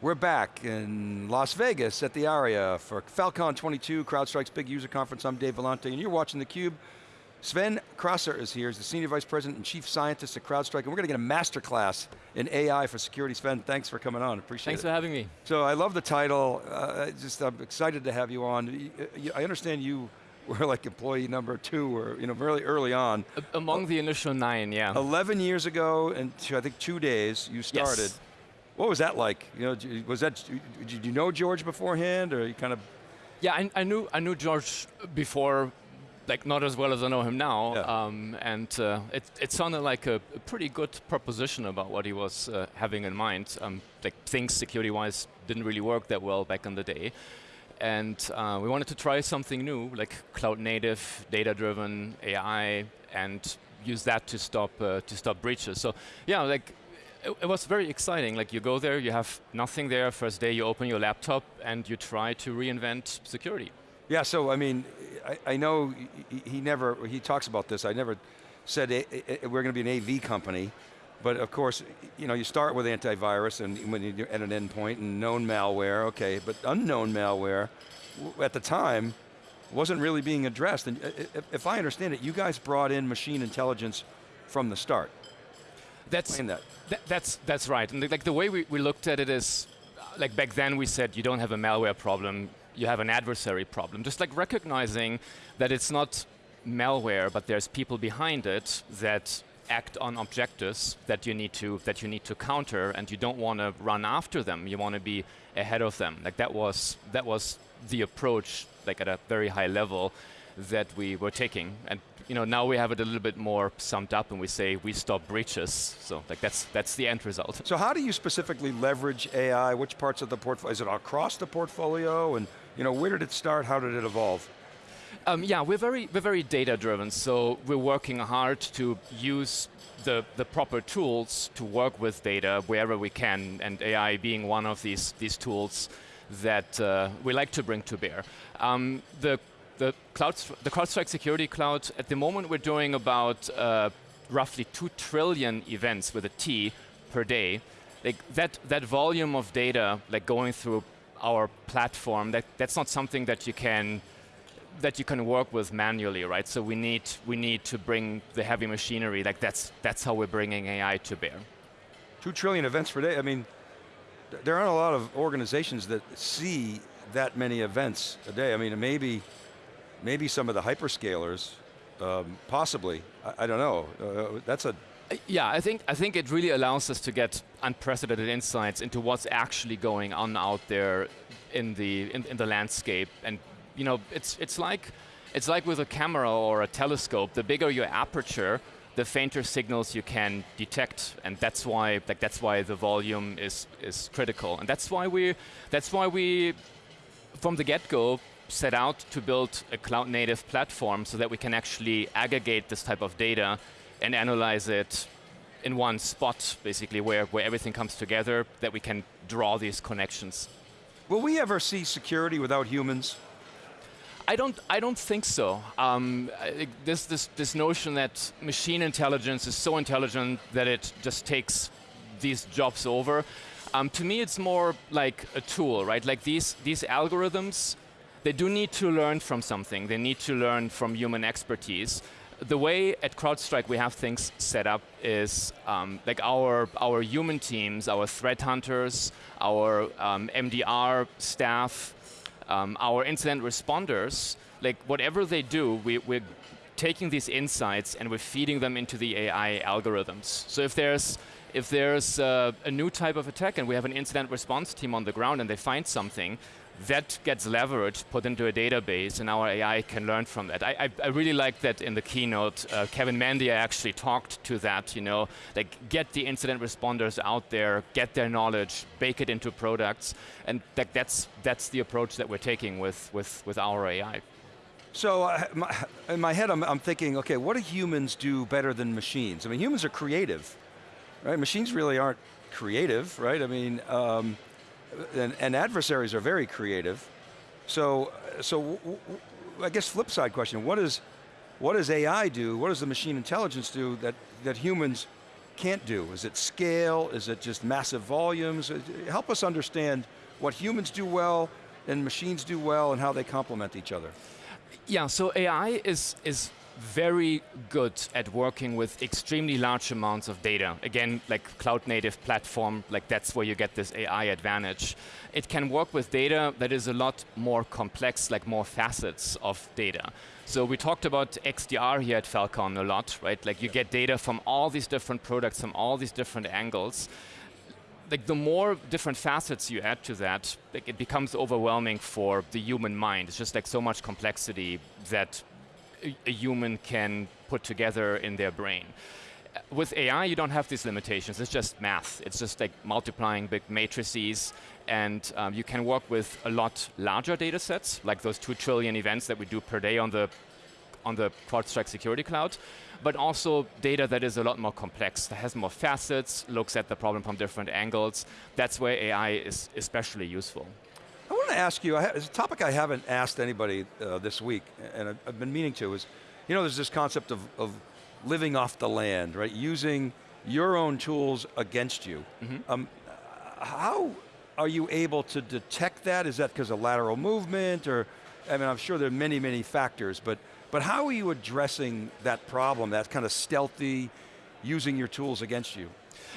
We're back in Las Vegas at the Aria for Falcon 22, CrowdStrike's big user conference. I'm Dave Vellante, and you're watching theCUBE. Sven Krasser is here, he's the Senior Vice President and Chief Scientist at CrowdStrike, and we're going to get a master class in AI for security. Sven, thanks for coming on, appreciate thanks it. Thanks for having me. So I love the title, uh, just I'm excited to have you on. I understand you were like employee number two, or you know, really early on. Among the initial nine, yeah. 11 years ago, and I think two days, you started. Yes. What was that like? You know, was that, did you know George beforehand, or you kind of? Yeah, I, I knew I knew George before, like not as well as I know him now, yeah. um, and uh, it, it sounded like a, a, pretty good proposition about what he was uh, having in mind. Um, like things security-wise didn't really work that well back in the day, and uh, we wanted to try something new, like cloud-native, data-driven AI, and use that to stop uh, to stop breaches. So yeah, like it, was very exciting. Like you go there, you have nothing there. First day you open your laptop and you try to reinvent security. Yeah, so I mean, I, I know he, never, he talks about this, I never said a, a, we're going to be an AV company, but of course, you know, you start with antivirus and when you're at an endpoint and known malware, okay, but unknown malware, at the time, wasn't really being addressed. And uh, if I understand it, you guys brought in machine intelligence from the start. That's, that. Th that's, that's right. And like the way we, we looked at it is, like back then we said you don't have a malware problem, you have an adversary problem. Just like recognizing that it's not malware, but there's people behind it that act on objectives that you need to that you need to counter, and you don't want to run after them. You want to be ahead of them. Like that was that was the approach, like at a very high level, that we were taking. And you know, now we have it a little bit more summed up and we say we stop breaches. So like that's that's the end result. So how do you specifically leverage AI? Which parts of the portfolio, is it across the portfolio? And you know, where did it start, how did it evolve? Um, yeah, we're very, we're very data driven, so we're working hard to use the, the proper tools to work with data wherever we can, and AI being one of these, these tools that uh, we like to bring to bear. Um, the the, cloud, the CrowdStrike Security Cloud, at the moment we're doing about uh, roughly 2 trillion events with a T per day. Like that, that volume of data like going through our platform, that, that's not something that you can that you can work with manually, right? So we need we need to bring the heavy machinery. Like that's that's how we're bringing AI to bear. Two trillion events per day. I mean, there aren't a lot of organizations that see that many events a day. I mean, maybe maybe some of the hyperscalers, um, possibly, I, I, don't know. Uh, that's a yeah, I think I think it really allows us to get unprecedented insights into what's actually going on out there in the in, in, the landscape. And you know, it's it's like it's like with a camera or a telescope. The bigger your aperture, the fainter signals you can detect, and that's why like that's why the volume is is critical. And that's why we that's why we from the get-go set out to build a cloud native platform so that we can actually aggregate this type of data and analyze it in one spot, basically, where, where everything comes together, that we can draw these connections. Will we ever see security without humans? I don't, I don't think so. Um, this, this, this notion that machine intelligence is so intelligent that it just takes these jobs over, um, to me it's more like a tool, right? Like these, these algorithms they do need to learn from something. They need to learn from human expertise. The way at CrowdStrike we have things set up is um, like our, our human teams, our threat hunters, our um, MDR staff, um, our incident responders, like whatever they do, we, we're taking these insights and we're feeding them into the AI algorithms. So if there's if there's uh, a new type of attack and we have an incident response team on the ground and they find something, that gets leveraged, put into a database, and our AI can learn from that. I, I, I really like that in the keynote. Uh, Kevin Mandia actually talked to that, you know, like get the incident responders out there, get their knowledge, bake it into products, and that, that's, that's the approach that we're taking with, with, with our AI. So uh, my, in my head, I'm, I'm thinking, okay, what do humans do better than machines? I mean, humans are creative, right? Machines really aren't creative, right? I mean, um, and, and adversaries are very creative. So, so I guess flip side question, what, is, what does AI do, what does the machine intelligence do that, that humans can't do? Is it scale? Is it just massive volumes? Uh, Help us understand what humans do well and machines do well and how they complement each other. Yeah, so AI is, is very good at working with extremely large amounts of data. Again, like cloud native platform, like that's where you get this AI advantage. It can work with data that is a lot more complex, like more facets of data. So we talked about XDR here at Falcon a lot, right? Like you get data from all these different products, from all these different angles like the more different facets you add to that, like it becomes overwhelming for the human mind. It's just like so much complexity that a, human can put together in their brain. With AI, you don't have these limitations. It's just math. It's just like multiplying big matrices, and um, you can work with a lot larger data sets, like those two trillion events that we do per day on the on the CrowdStrike Security Cloud, but also data that is a lot more complex, that has more facets, looks at the problem from different angles. That's where AI is especially useful. I want to ask you, it's a topic I haven't asked anybody uh, this week, and I've, I've, been meaning to, is, you know, there's this concept of, of living off the land, right? Using your own tools against you. Mm -hmm. um, how are you able to detect that? Is that because of lateral movement, or, I mean, I'm sure there are many, many factors, but, but how are you addressing that problem, that kind of stealthy, using your tools against you?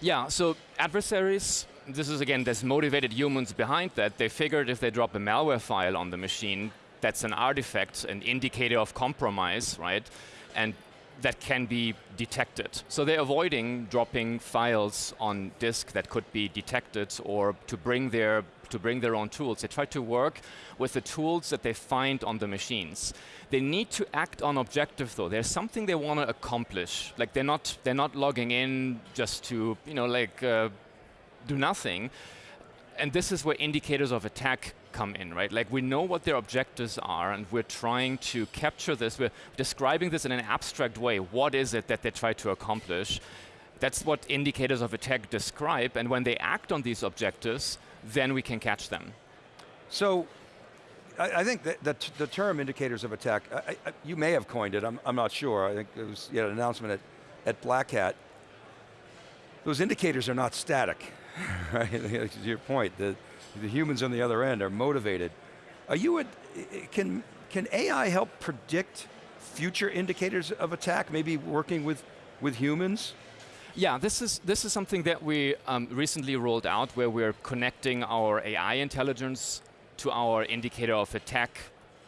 Yeah, so adversaries this is again, there's motivated humans behind that. They figured if they drop a malware file on the machine, that's an artifact, an indicator of compromise, right? And that can be detected. So they're avoiding dropping files on disk that could be detected or to bring their to bring their own tools. They try to work with the tools that they find on the machines. They need to act on objective though. There's something they want to accomplish. Like they're not they're not logging in just to you know like uh, do nothing. And this is where indicators of attack come in, right? Like we know what their objectives are and we're trying to capture this. We're describing this in an abstract way. What is it that they try to accomplish? That's what indicators of attack describe. And when they act on these objectives, then we can catch them. So I, I think that, that the term indicators of attack, I, I, you may have coined it, I'm, I'm not sure. I think it was you an announcement at, at Black Hat. Those indicators are not static. right? to your point, the, the humans on the other end are motivated. Are you, can, can AI help predict future indicators of attack, maybe working with, with humans? Yeah, this is, this is something that we um, recently rolled out where we're connecting our AI intelligence to our indicator of attack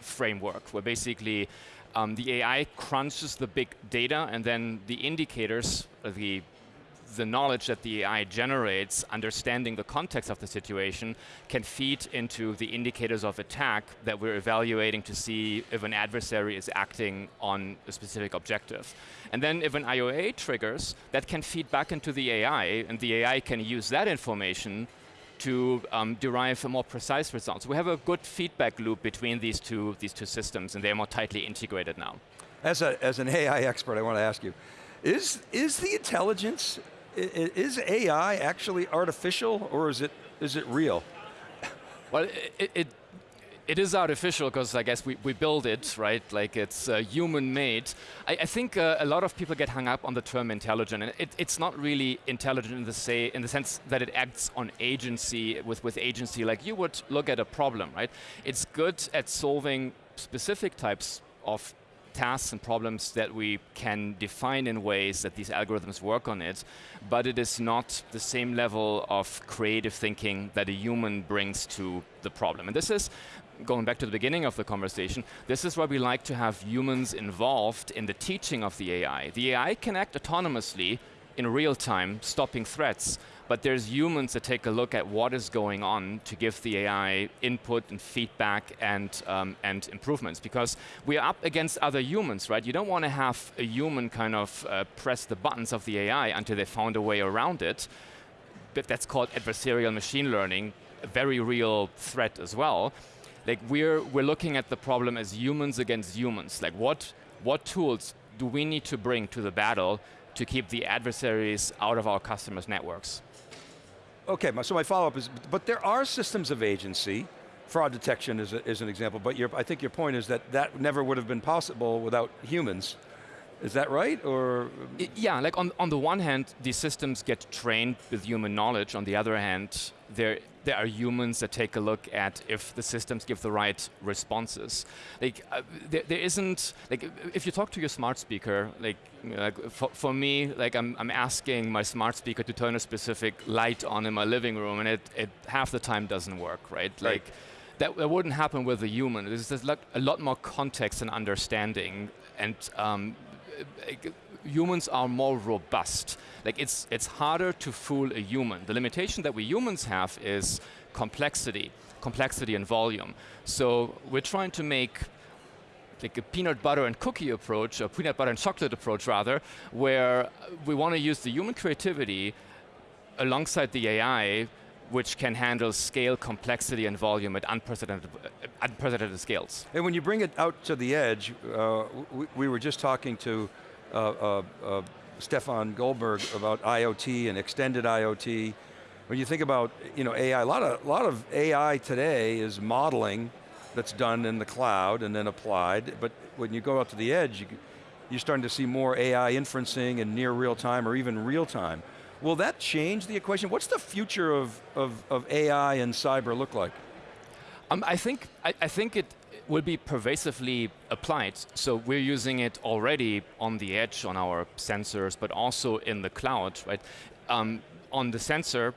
framework, where basically um, the AI crunches the big data and then the indicators, the the knowledge that the AI generates, understanding the context of the situation, can feed into the indicators of attack that we're evaluating to see if an adversary is acting on a specific objective. And then if an IOA triggers, that can feed back into the AI, and the AI can use that information to um, derive a more precise result. So we have a good feedback loop between these two, these two systems, and they're more tightly integrated now. As, a, as an AI expert, I want to ask you, is, is the intelligence is AI actually artificial or is it, is it real? Well, it, it, it is artificial because I guess we, we build it, right? Like it's uh, human made. I, I think uh, a lot of people get hung up on the term intelligent and it, it's not really intelligent in the, say, in the sense that it acts on agency, with, with agency like you would look at a problem, right? It's good at solving specific types of tasks and problems that we can define in ways that these algorithms work on it, but it is not the same level of creative thinking that a human brings to the problem. And this is, going back to the beginning of the conversation, this is why we like to have humans involved in the teaching of the AI. The AI can act autonomously in real time, stopping threats, but there's humans that take a look at what is going on to give the AI input and feedback and, um, and improvements because we are up against other humans, right? You don't want to have a human kind of uh, press the buttons of the AI until they found a way around it. But that's called adversarial machine learning, a very real threat as well. Like we're, we're looking at the problem as humans against humans. Like what, what tools do we need to bring to the battle to keep the adversaries out of our customers' networks? Okay, so my follow-up is, but there are systems of agency, fraud detection is, a, is an example, but your, I think your point is that that never would have been possible without humans. Is that right, or? I- yeah, like on, on the one hand, these systems get trained with human knowledge. On the other hand, there, there are humans that take a look at if the systems give the right responses. Like, uh, there, there isn't, like, if you talk to your smart speaker, like, you know, like for, for me, like, I'm, I'm asking my smart speaker to turn a specific light on in my living room, and it, it half the time doesn't work, right? Right. Like, that, that wouldn't happen with a human. There's, there's lot, a lot more context and understanding, and um, like, humans are more robust. Like it's it's harder to fool a human. The limitation that we humans have is complexity, complexity and volume. So we're trying to make like a peanut butter and cookie approach, a peanut butter and chocolate approach rather, where we want to use the human creativity alongside the AI, which can handle scale, complexity, and volume at unprecedented, unprecedented scales. And when you bring it out to the edge, uh, we, we were just talking to uh, uh, uh, Stefan Goldberg about IoT and extended IoT. When you think about you know, AI, a lot, of, a lot of AI today is modeling that's done in the cloud and then applied, but when you go out to the edge, you, you're starting to see more AI inferencing and near real time or even real time. Will that change the equation? What's the future of, of, of AI and cyber look like? Um, I think I, I think it will be pervasively applied. So we're using it already on the edge on our sensors, but also in the cloud, right? Um, on the sensor,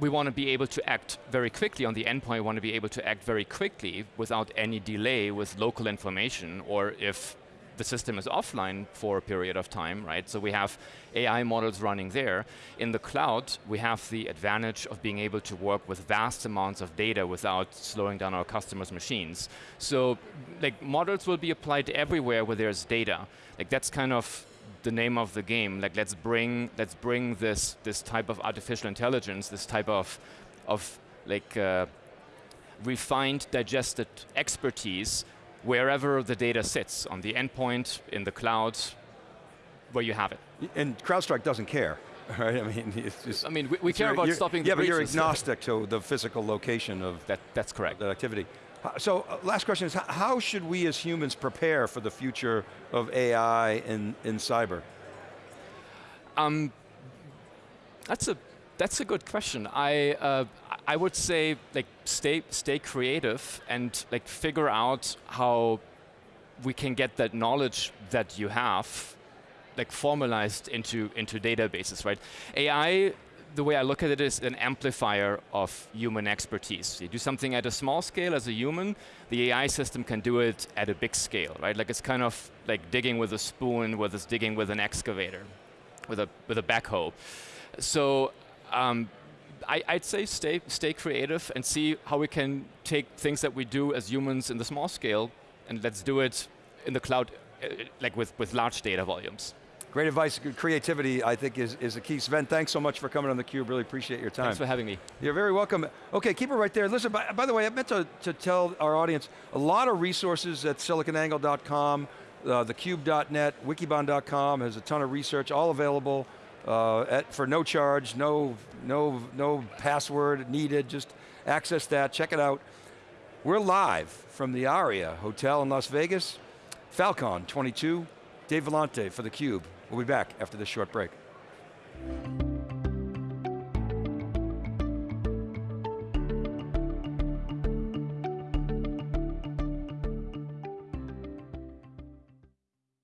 we want to be able to act very quickly on the endpoint. We want to be able to act very quickly without any delay with local information, or if the system is offline for a period of time, right? So we have AI models running there. In the cloud, we have the advantage of being able to work with vast amounts of data without slowing down our customers' machines. So like models will be applied everywhere where there's data. Like that's kind of the name of the game. Like let's bring let's bring this this type of artificial intelligence, this type of of like uh, refined, digested expertise wherever the data sits, on the endpoint, in the cloud, where you have it. And CrowdStrike doesn't care, right? I mean, it's just. I mean, we, we care about stopping Yeah, the but you're agnostic to the physical location of That, that's correct. that activity. So, uh, last question is, how should we as humans prepare for the future of AI in, in cyber? Um, that's a that's a good question. I uh, I would say like stay stay creative and like figure out how we can get that knowledge that you have like formalized into into databases, right? AI the way I look at it is an amplifier of human expertise. You do something at a small scale as a human, the AI system can do it at a big scale, right? Like it's kind of like digging with a spoon, whether it's digging with an excavator, with a with a backhoe. So um, I, I'd say stay stay creative and see how we can take things that we do as humans in the small scale and let's do it in the cloud, uh, like with with large data volumes. Great advice, good creativity, I think is, is the key. Sven, thanks so much for coming on theCUBE, really appreciate your time. Thanks for having me. You're very welcome. Okay, keep it right there. Listen, by, by the way, I meant to, to tell our audience, a lot of resources at siliconangle.com, uh, thecube.net, wikibon.com has a ton of research, all available uh, at, for no charge, no, no, no password needed, just access that, check it out. We're live from the Aria Hotel in Las Vegas, Falcon 22, Dave Vellante for theCUBE. We'll be back after this short break.